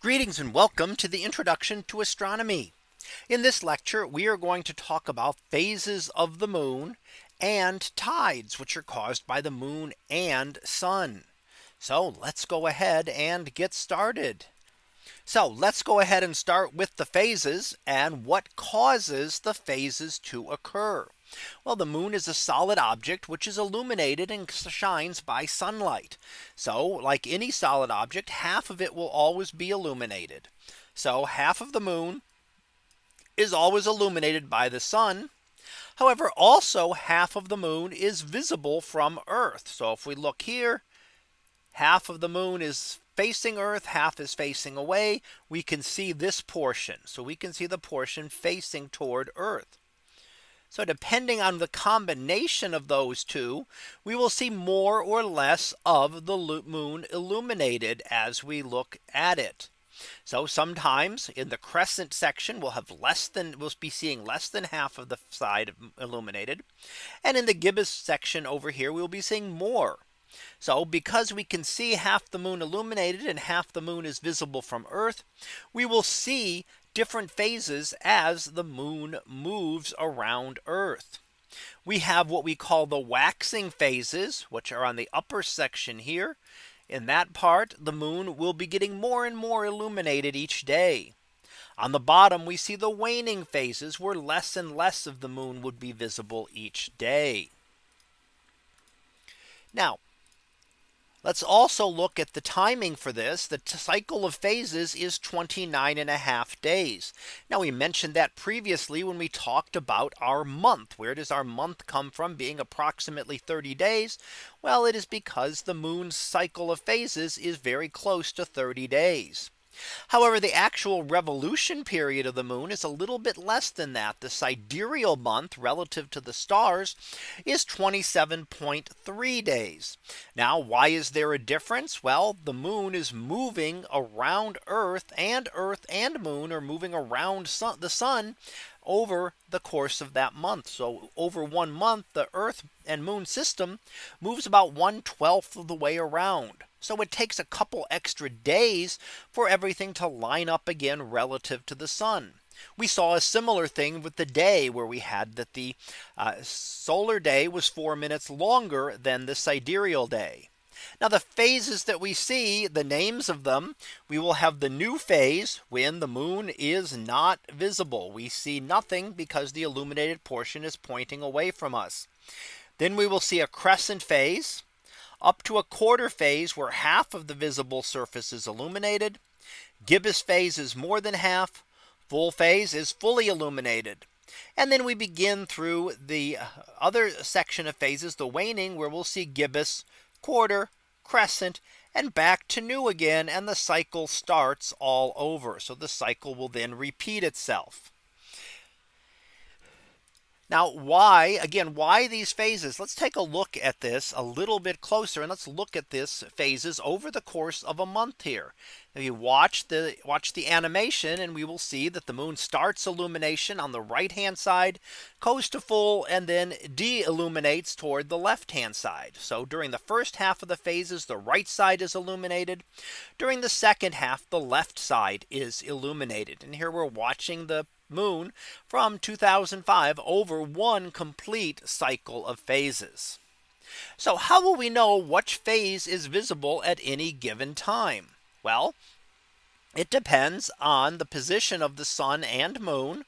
Greetings and welcome to the introduction to astronomy. In this lecture, we are going to talk about phases of the moon and tides which are caused by the moon and sun. So let's go ahead and get started. So let's go ahead and start with the phases and what causes the phases to occur. Well, the moon is a solid object which is illuminated and shines by sunlight. So like any solid object, half of it will always be illuminated. So half of the moon is always illuminated by the sun. However, also half of the moon is visible from Earth. So if we look here, half of the moon is facing Earth, half is facing away. We can see this portion. So we can see the portion facing toward Earth. So depending on the combination of those two, we will see more or less of the moon illuminated as we look at it. So sometimes in the crescent section we'll have less than we'll be seeing less than half of the side mm, illuminated. And in the gibbous section over here we'll be seeing more. So because we can see half the moon illuminated and half the moon is visible from Earth, we will see different phases as the moon moves around Earth. We have what we call the waxing phases, which are on the upper section here. In that part, the moon will be getting more and more illuminated each day. On the bottom, we see the waning phases where less and less of the moon would be visible each day. Now, Let's also look at the timing for this. The cycle of phases is 29 and a half days. Now we mentioned that previously when we talked about our month. Where does our month come from being approximately 30 days? Well, it is because the moon's cycle of phases is very close to 30 days. However, the actual revolution period of the moon is a little bit less than that. The sidereal month relative to the stars is 27.3 days. Now, why is there a difference? Well, the moon is moving around Earth and Earth and moon are moving around sun, the sun over the course of that month. So over one month, the Earth and moon system moves about 1 12th of the way around. So it takes a couple extra days for everything to line up again relative to the sun. We saw a similar thing with the day where we had that the uh, solar day was four minutes longer than the sidereal day. Now the phases that we see the names of them we will have the new phase when the moon is not visible. We see nothing because the illuminated portion is pointing away from us. Then we will see a crescent phase up to a quarter phase where half of the visible surface is illuminated. Gibbous phase is more than half. Full phase is fully illuminated. And then we begin through the other section of phases, the waning, where we'll see gibbous, quarter, crescent, and back to new again. And the cycle starts all over. So the cycle will then repeat itself. Now why again why these phases let's take a look at this a little bit closer and let's look at this phases over the course of a month here. If you watch the watch the animation and we will see that the moon starts illumination on the right hand side goes to full and then de-illuminates toward the left hand side. So during the first half of the phases the right side is illuminated. During the second half the left side is illuminated. And here we're watching the moon from 2005 over one complete cycle of phases. So how will we know which phase is visible at any given time? Well, it depends on the position of the sun and moon.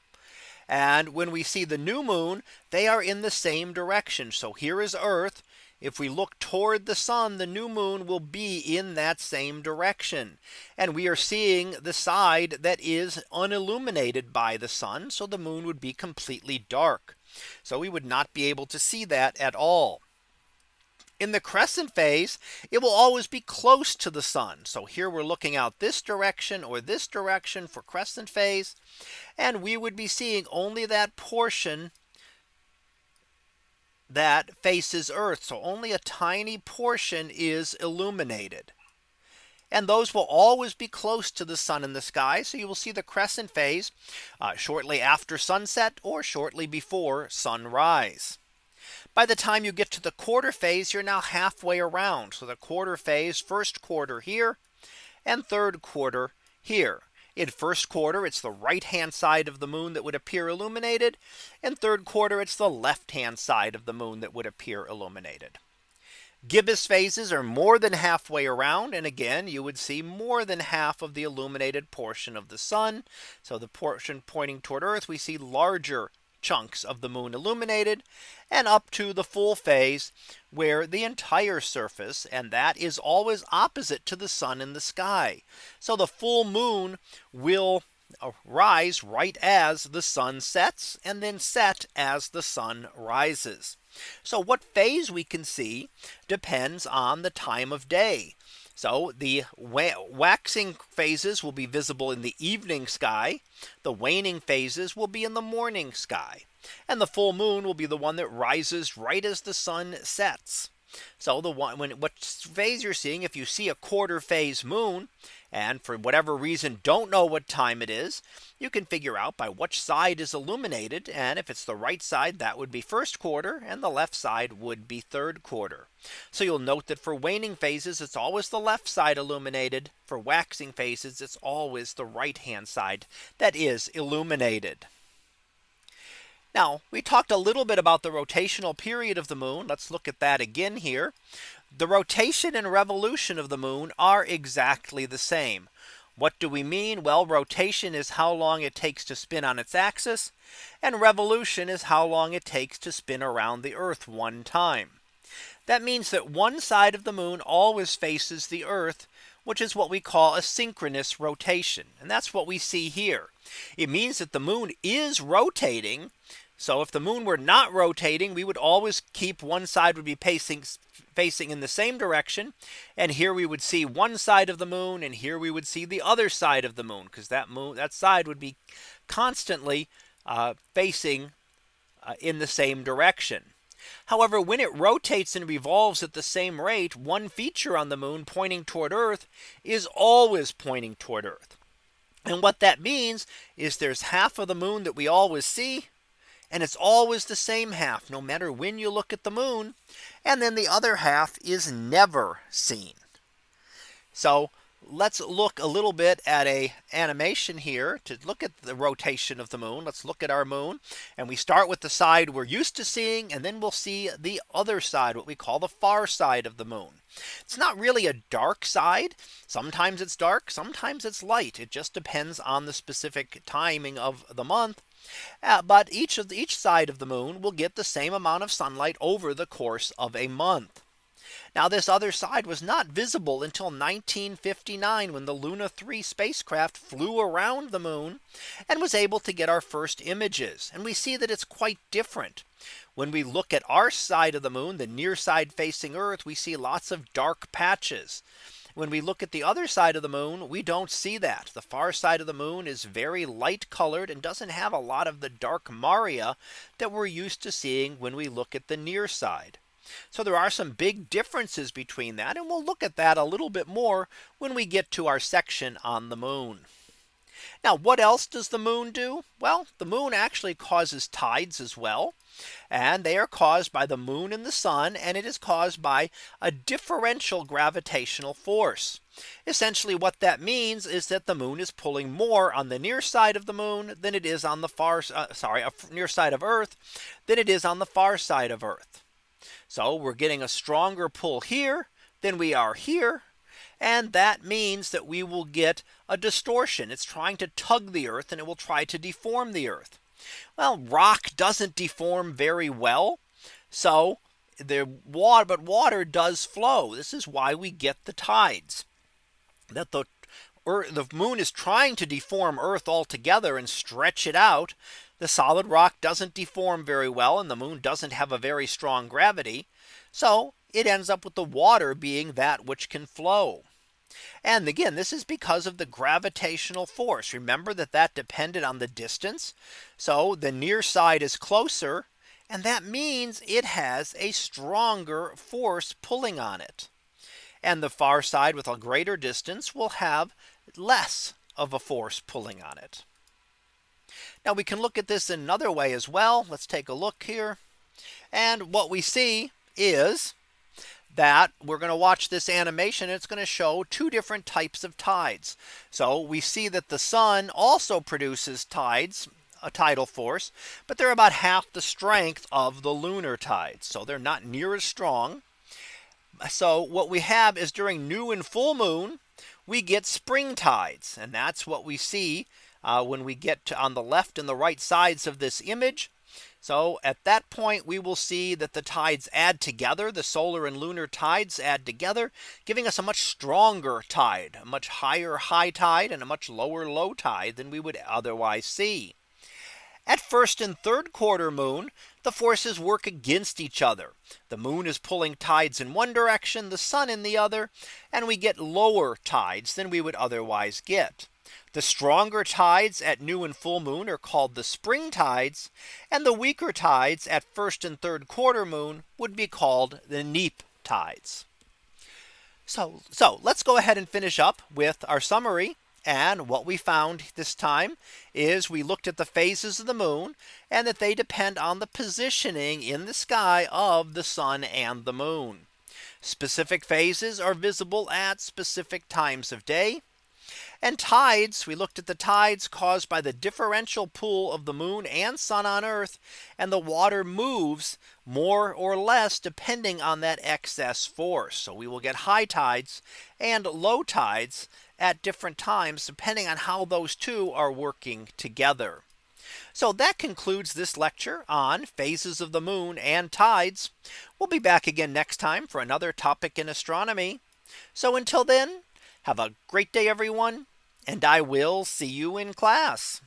And when we see the new moon, they are in the same direction. So here is Earth if we look toward the sun, the new moon will be in that same direction. And we are seeing the side that is unilluminated by the sun. So the moon would be completely dark. So we would not be able to see that at all. In the crescent phase, it will always be close to the sun. So here we're looking out this direction or this direction for crescent phase. And we would be seeing only that portion that faces Earth. So only a tiny portion is illuminated. And those will always be close to the sun in the sky. So you will see the crescent phase uh, shortly after sunset or shortly before sunrise. By the time you get to the quarter phase, you're now halfway around. So the quarter phase, first quarter here and third quarter here. In first quarter, it's the right hand side of the moon that would appear illuminated. And third quarter, it's the left hand side of the moon that would appear illuminated. Gibbous phases are more than halfway around. And again, you would see more than half of the illuminated portion of the sun. So the portion pointing toward Earth, we see larger chunks of the moon illuminated and up to the full phase where the entire surface and that is always opposite to the sun in the sky. So the full moon will uh, rise right as the sun sets and then set as the sun rises. So what phase we can see depends on the time of day. So the waxing phases will be visible in the evening sky. The waning phases will be in the morning sky. And the full moon will be the one that rises right as the sun sets. So the one when what phase you're seeing if you see a quarter phase moon and for whatever reason don't know what time it is you can figure out by which side is illuminated and if it's the right side that would be first quarter and the left side would be third quarter. So you'll note that for waning phases it's always the left side illuminated for waxing phases it's always the right hand side that is illuminated. Now we talked a little bit about the rotational period of the moon. Let's look at that again here. The rotation and revolution of the moon are exactly the same. What do we mean? Well, rotation is how long it takes to spin on its axis. And revolution is how long it takes to spin around the Earth one time. That means that one side of the moon always faces the Earth which is what we call a synchronous rotation. And that's what we see here. It means that the moon is rotating so if the moon were not rotating, we would always keep one side would be pacing facing in the same direction. And here we would see one side of the moon and here we would see the other side of the moon because that moon that side would be constantly uh, facing uh, in the same direction. However, when it rotates and revolves at the same rate, one feature on the moon pointing toward Earth is always pointing toward Earth. And what that means is there's half of the moon that we always see and it's always the same half no matter when you look at the moon. And then the other half is never seen. So let's look a little bit at a animation here to look at the rotation of the moon. Let's look at our moon and we start with the side we're used to seeing and then we'll see the other side what we call the far side of the moon. It's not really a dark side. Sometimes it's dark, sometimes it's light. It just depends on the specific timing of the month. Uh, but each of the, each side of the moon will get the same amount of sunlight over the course of a month. Now this other side was not visible until 1959 when the Luna 3 spacecraft flew around the moon and was able to get our first images. And we see that it's quite different. When we look at our side of the moon, the near side facing Earth, we see lots of dark patches. When we look at the other side of the moon, we don't see that. The far side of the moon is very light colored and doesn't have a lot of the dark maria that we're used to seeing when we look at the near side. So there are some big differences between that. And we'll look at that a little bit more when we get to our section on the moon. Now what else does the moon do? Well, the moon actually causes tides as well. And they are caused by the moon and the sun and it is caused by a differential gravitational force. Essentially what that means is that the moon is pulling more on the near side of the moon than it is on the far uh, sorry a near side of Earth than it is on the far side of Earth. So we're getting a stronger pull here than we are here. And that means that we will get a distortion. It's trying to tug the Earth and it will try to deform the Earth. Well, rock doesn't deform very well. So the water, but water does flow. This is why we get the tides that the Earth, the moon is trying to deform Earth altogether and stretch it out. The solid rock doesn't deform very well and the moon doesn't have a very strong gravity. So it ends up with the water being that which can flow. And again, this is because of the gravitational force. Remember that that depended on the distance. So the near side is closer. And that means it has a stronger force pulling on it. And the far side with a greater distance will have less of a force pulling on it. Now we can look at this another way as well. Let's take a look here. And what we see is that we're going to watch this animation. It's going to show two different types of tides. So we see that the sun also produces tides a tidal force, but they're about half the strength of the lunar tides. So they're not near as strong. So what we have is during new and full moon, we get spring tides. And that's what we see uh, when we get to on the left and the right sides of this image. So at that point, we will see that the tides add together the solar and lunar tides add together, giving us a much stronger tide, a much higher high tide and a much lower low tide than we would otherwise see. At first and third quarter moon, the forces work against each other. The moon is pulling tides in one direction, the sun in the other, and we get lower tides than we would otherwise get. The stronger tides at new and full moon are called the spring tides. And the weaker tides at first and third quarter moon would be called the neap tides. So, so let's go ahead and finish up with our summary. And what we found this time is we looked at the phases of the moon and that they depend on the positioning in the sky of the sun and the moon. Specific phases are visible at specific times of day. And tides, we looked at the tides caused by the differential pull of the moon and sun on Earth. And the water moves more or less depending on that excess force. So we will get high tides and low tides at different times, depending on how those two are working together. So that concludes this lecture on phases of the moon and tides. We'll be back again next time for another topic in astronomy. So until then, have a great day, everyone and I will see you in class.